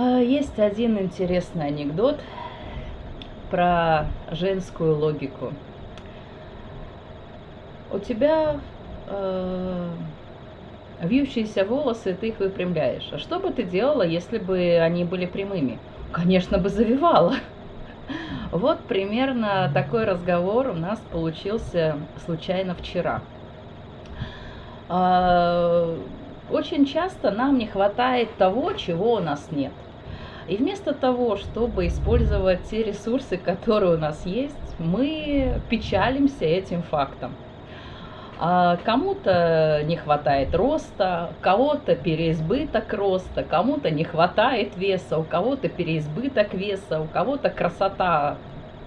А, есть один интересный анекдот про женскую логику. У тебя э, вьющиеся волосы, ты их выпрямляешь. А что бы ты делала, если бы они были прямыми? Конечно бы завивала. Вот примерно такой разговор у нас получился случайно вчера. А, очень часто нам не хватает того, чего у нас нет. И вместо того, чтобы использовать те ресурсы, которые у нас есть, мы печалимся этим фактом. А кому-то не хватает роста, кого-то переизбыток роста, кому-то не хватает веса, у кого-то переизбыток веса, у кого-то красота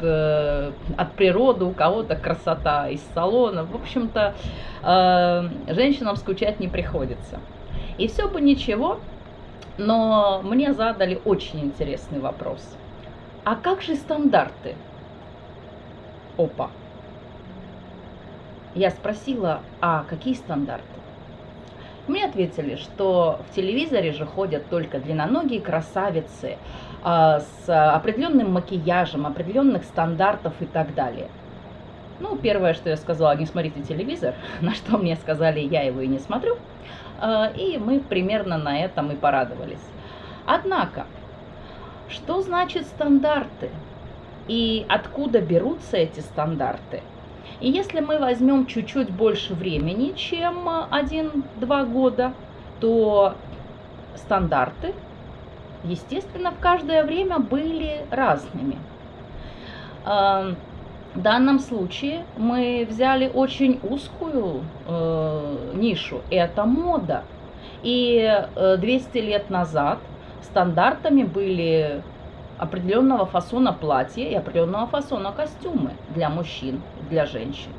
э, от природы, у кого-то красота из салона. В общем-то, э, женщинам скучать не приходится. И все бы ничего, но мне задали очень интересный вопрос. А как же стандарты? Опа. Я спросила, а какие стандарты? Мне ответили, что в телевизоре же ходят только длинноногие красавицы а, с определенным макияжем, определенных стандартов и так далее. Ну, первое, что я сказала, не смотрите телевизор, на что мне сказали, я его и не смотрю. А, и мы примерно на этом и порадовались. Однако, что значит стандарты? И откуда берутся эти стандарты? И если мы возьмем чуть-чуть больше времени, чем 1-2 года, то стандарты, естественно, в каждое время были разными. В данном случае мы взяли очень узкую э, нишу, это мода. И 200 э, лет назад стандартами были определенного фасона платья и определенного фасона костюмы для мужчин, для женщин.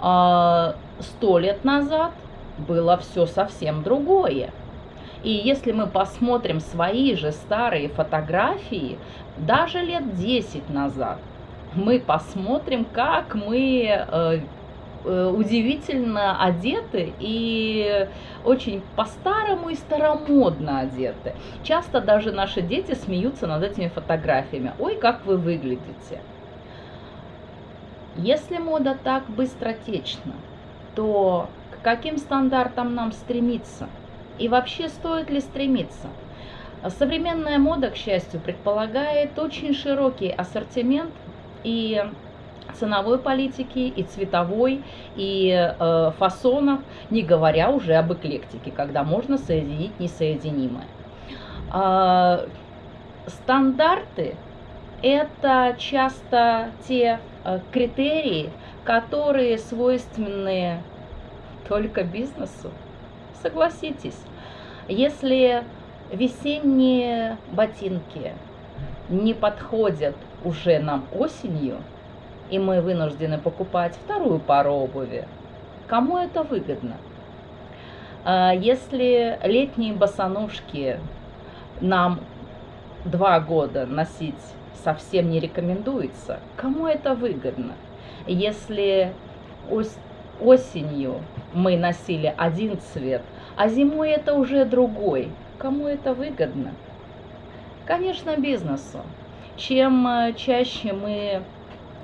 А, сто лет назад было все совсем другое. И если мы посмотрим свои же старые фотографии, даже лет 10 назад, мы посмотрим, как мы э, Э, удивительно одеты и очень по-старому и старомодно одеты. Часто даже наши дети смеются над этими фотографиями. Ой, как вы выглядите. Если мода так быстротечна, то к каким стандартам нам стремиться? И вообще стоит ли стремиться? Современная мода, к счастью, предполагает очень широкий ассортимент и ценовой политики, и цветовой, и э, фасонов, не говоря уже об эклектике, когда можно соединить несоединимое. Э, стандарты – это часто те э, критерии, которые свойственны только бизнесу. Согласитесь, если весенние ботинки не подходят уже нам осенью – и мы вынуждены покупать вторую пару обуви, кому это выгодно? А если летние босоножки нам два года носить совсем не рекомендуется, кому это выгодно? Если осенью мы носили один цвет, а зимой это уже другой, кому это выгодно? Конечно, бизнесу. Чем э, чаще мы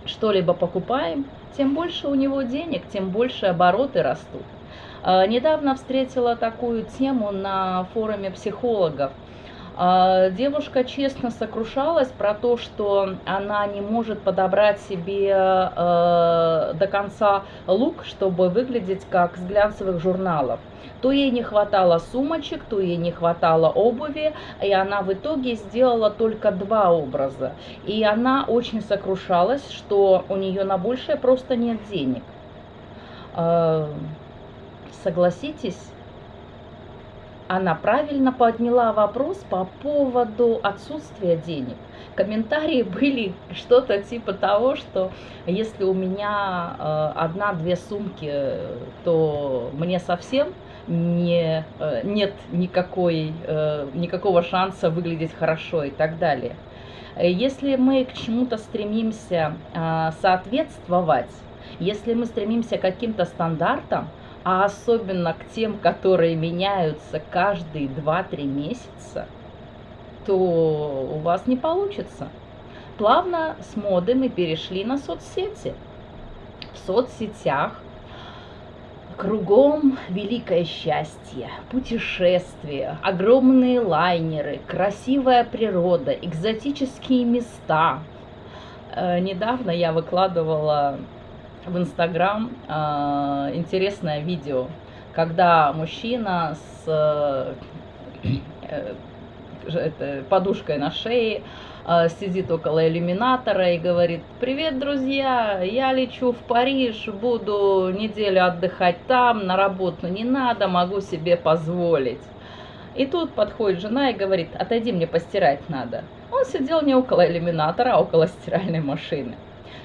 что-либо покупаем, тем больше у него денег, тем больше обороты растут. А, недавно встретила такую тему на форуме психологов. А, девушка честно сокрушалась про то, что она не может подобрать себе э, до конца лук, чтобы выглядеть как с глянцевых журналов. То ей не хватало сумочек, то ей не хватало обуви, и она в итоге сделала только два образа. И она очень сокрушалась, что у нее на большее просто нет денег. Э, согласитесь, она правильно подняла вопрос по поводу отсутствия денег. Комментарии были что-то типа того, что если у меня э, одна-две сумки, то мне совсем не, э, нет никакой, э, никакого шанса выглядеть хорошо и так далее. Если мы к чему-то стремимся э, соответствовать, если мы стремимся к каким-то стандартам, а особенно к тем, которые меняются каждые 2-3 месяца, то у вас не получится. Плавно с моды мы перешли на соцсети. В соцсетях Кругом великое счастье, путешествия, огромные лайнеры, красивая природа, экзотические места. Э, недавно я выкладывала в Инстаграм э, интересное видео, когда мужчина с э, подушкой на шее а, сидит около иллюминатора и говорит, привет, друзья, я лечу в Париж, буду неделю отдыхать там, на работу не надо, могу себе позволить. И тут подходит жена и говорит, отойди, мне постирать надо. Он сидел не около иллюминатора, а около стиральной машины.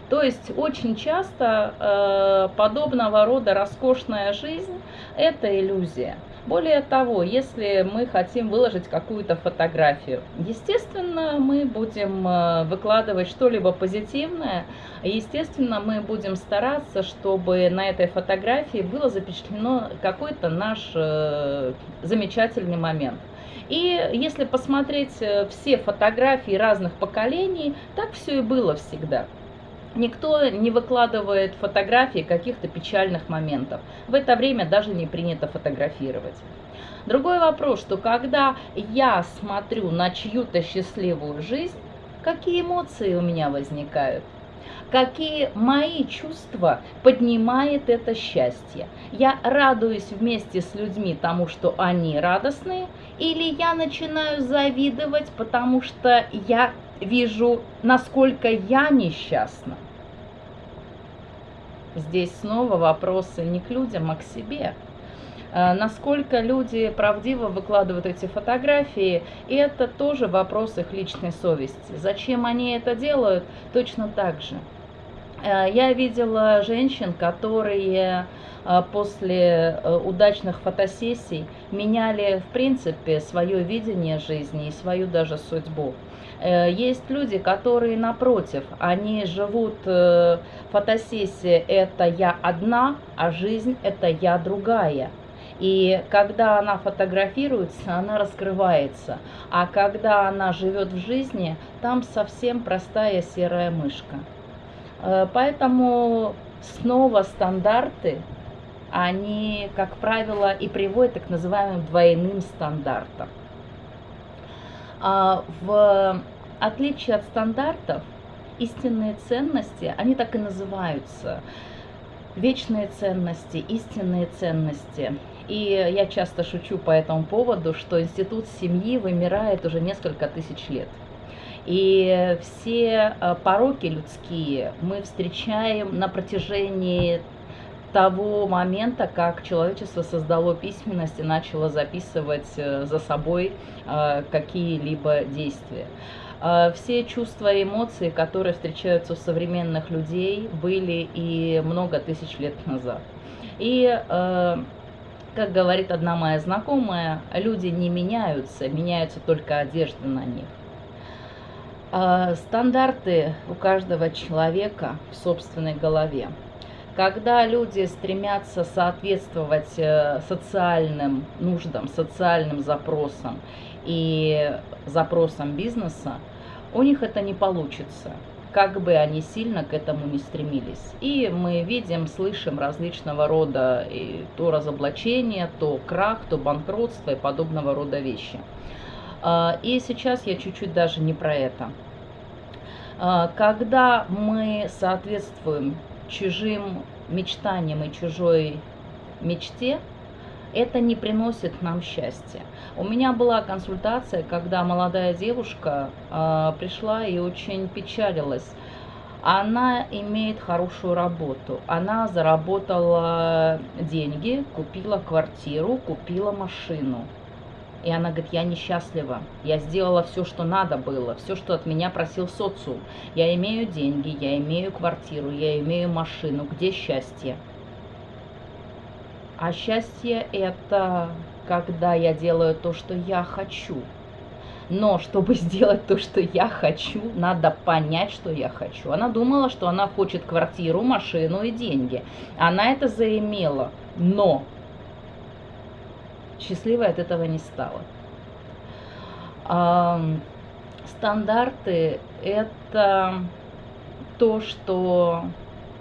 То есть очень часто э, подобного рода роскошная жизнь – это иллюзия. Более того, если мы хотим выложить какую-то фотографию, естественно, мы будем э, выкладывать что-либо позитивное, естественно, мы будем стараться, чтобы на этой фотографии было запечатлено какой-то наш э, замечательный момент. И если посмотреть э, все фотографии разных поколений, так все и было всегда. Никто не выкладывает фотографии каких-то печальных моментов. В это время даже не принято фотографировать. Другой вопрос, что когда я смотрю на чью-то счастливую жизнь, какие эмоции у меня возникают? Какие мои чувства поднимает это счастье? Я радуюсь вместе с людьми тому, что они радостные, или я начинаю завидовать, потому что я вижу, насколько я несчастна? Здесь снова вопросы не к людям, а к себе. А, насколько люди правдиво выкладывают эти фотографии, и это тоже вопрос их личной совести. Зачем они это делают, точно так же. А, я видела женщин, которые а, после э, удачных фотосессий меняли, в принципе, свое видение жизни и свою даже судьбу. Э, есть люди, которые напротив, они живут, э, фотосессия это я одна, а жизнь это я другая. И когда она фотографируется, она раскрывается. А когда она живет в жизни, там совсем простая серая мышка. Э, поэтому снова стандарты, они, как правило, и приводят к называемым двойным стандартам. А в отличие от стандартов, истинные ценности, они так и называются. Вечные ценности, истинные ценности. И я часто шучу по этому поводу, что институт семьи вымирает уже несколько тысяч лет. И все э, пороки людские мы встречаем на протяжении того момента, как человечество создало письменность и начало записывать э, за собой э, какие-либо действия. Э, все чувства и эмоции, которые встречаются у современных людей, были и много тысяч лет назад. И, как говорит одна моя знакомая, люди не меняются, меняются только одежды на них. Стандарты у каждого человека в собственной голове. Когда люди стремятся соответствовать э, социальным нуждам, социальным запросам и запросам бизнеса, у них это не получится, как бы они сильно к этому не стремились. И мы видим, слышим различного рода и то разоблачение, то крах, то банкротство и подобного рода вещи. А, и сейчас я чуть-чуть даже не про это. А, когда мы соответствуем чужим мечтаниям и чужой мечте, это не приносит нам счастья. У меня была консультация, когда молодая девушка э, пришла и очень печалилась. Она имеет хорошую работу. Она заработала деньги, купила квартиру, купила машину. И она говорит, я несчастлива, я сделала все, что надо было, все, что от меня просил социум. Я имею деньги, я имею квартиру, я имею машину, где счастье? А счастье это когда я делаю то, что я хочу. Но чтобы сделать то, что я хочу, надо понять, что я хочу. Она думала, что она хочет квартиру, машину и деньги. Она это заимела. Но счастливой от этого не стала. Стандарты – это то, что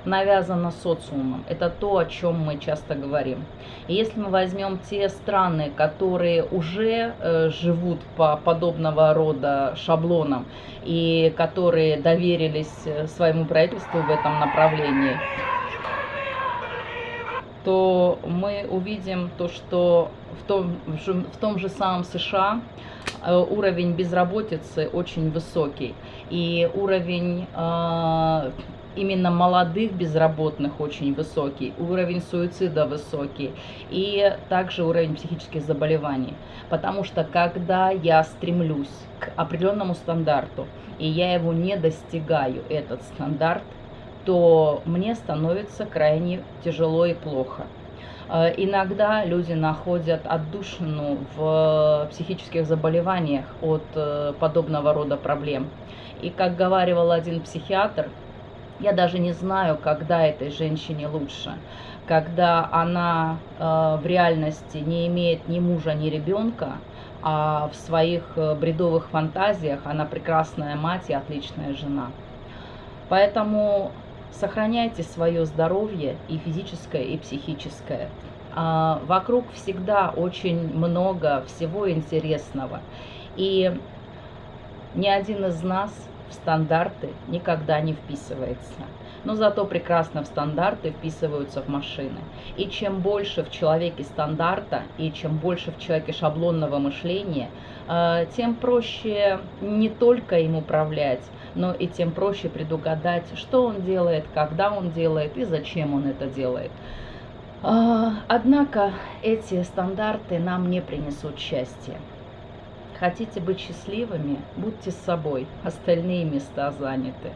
навязано социумом. Это то, о чем мы часто говорим. И если мы возьмем те страны, которые уже э, живут по подобного рода шаблонам и которые доверились э, своему правительству в этом направлении, то мы увидим то, что в том, в том же самом США э, уровень безработицы очень высокий. И уровень э, именно молодых безработных очень высокий, уровень суицида высокий и также уровень психических заболеваний. Потому что когда я стремлюсь к определенному стандарту, и я его не достигаю, этот стандарт, то мне становится крайне тяжело и плохо. Э, иногда люди находят отдушину в психических заболеваниях от э, подобного рода проблем. И как говаривал один психиатр, я даже не знаю, когда этой женщине лучше. Когда она э, в реальности не имеет ни мужа, ни ребенка, а в своих бредовых фантазиях она прекрасная мать и отличная жена. Поэтому сохраняйте свое здоровье и физическое, и психическое. А, вокруг всегда очень много всего интересного. И ни один из нас в стандарты никогда не вписывается. Но зато прекрасно в стандарты вписываются в машины. И чем больше в человеке стандарта, и чем больше в человеке шаблонного мышления, э, тем проще не только им управлять, но и тем проще предугадать, что он делает, когда он делает и зачем он это делает. Э, однако эти стандарты нам не принесут счастья. Хотите быть счастливыми? Будьте с собой. Остальные места заняты.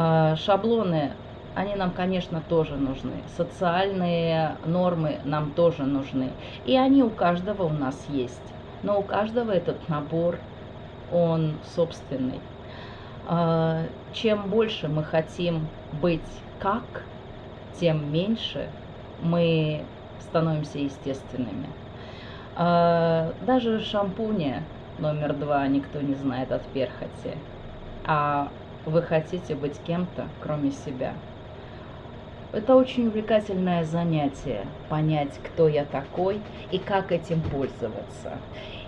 А, шаблоны, они нам, конечно, тоже нужны. Социальные нормы нам тоже нужны. И они у каждого у нас есть. Но у каждого этот набор, он собственный. А, чем больше мы хотим быть как, тем меньше мы становимся естественными. А, даже шампуня номер два никто не знает от перхоти. А вы хотите быть кем-то, кроме себя. Это очень увлекательное занятие, понять, кто я такой и как этим пользоваться.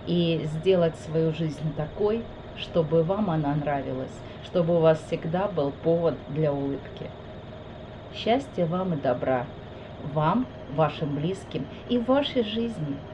И сделать свою жизнь такой, чтобы вам она нравилась, чтобы у вас всегда был повод для улыбки. Счастья вам и добра, вам, вашим близким и вашей жизни –